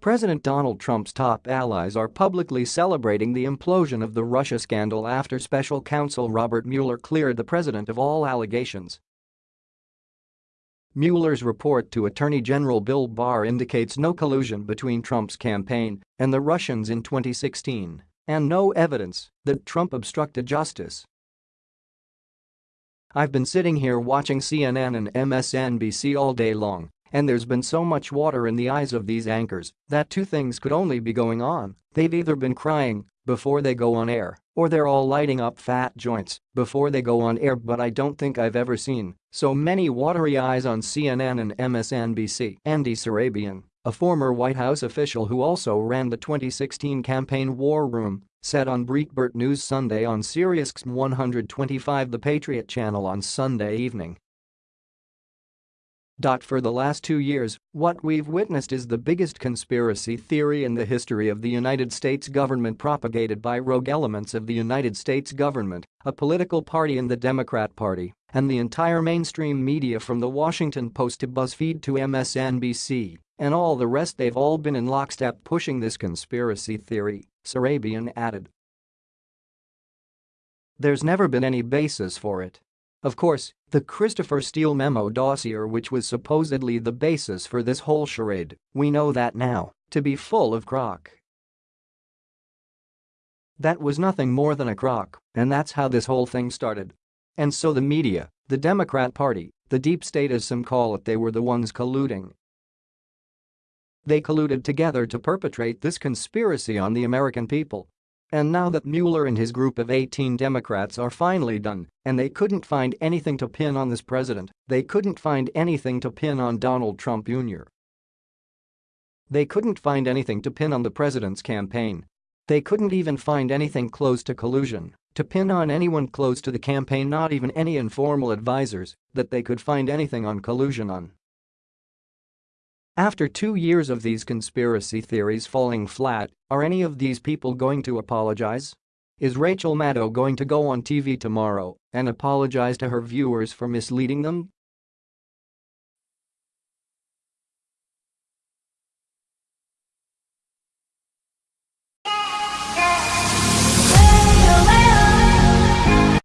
President Donald Trump's top allies are publicly celebrating the implosion of the Russia scandal after special counsel Robert Mueller cleared the president of all allegations. Mueller's report to Attorney General Bill Barr indicates no collusion between Trump's campaign and the Russians in 2016 and no evidence that Trump obstructed justice. I've been sitting here watching CNN and MSNBC all day long and there's been so much water in the eyes of these anchors that two things could only be going on. They've either been crying before they go on air, or they're all lighting up fat joints before they go on air but I don't think I've ever seen so many watery eyes on CNN and MSNBC. Andy Surabian, a former White House official who also ran the 2016 campaign war room, said on Breitbart News Sunday on Sirius 125 The Patriot Channel on Sunday evening. For the last two years, what we've witnessed is the biggest conspiracy theory in the history of the United States government propagated by rogue elements of the United States government, a political party in the Democrat Party, and the entire mainstream media from the Washington Post to BuzzFeed to MSNBC, and all the rest. They've all been in lockstep pushing this conspiracy theory, Surabian added. There's never been any basis for it. Of course, the Christopher Steele memo dossier which was supposedly the basis for this whole charade, we know that now, to be full of crock. That was nothing more than a crock, and that's how this whole thing started. And so the media, the Democrat Party, the deep state as some call it they were the ones colluding. They colluded together to perpetrate this conspiracy on the American people and now that Mueller and his group of 18 Democrats are finally done, and they couldn't find anything to pin on this president, they couldn't find anything to pin on Donald Trump Jr. They couldn't find anything to pin on the president's campaign. They couldn't even find anything close to collusion, to pin on anyone close to the campaign not even any informal advisers that they could find anything on collusion on. After two years of these conspiracy theories falling flat, are any of these people going to apologize? Is Rachel Maddow going to go on TV tomorrow and apologize to her viewers for misleading them?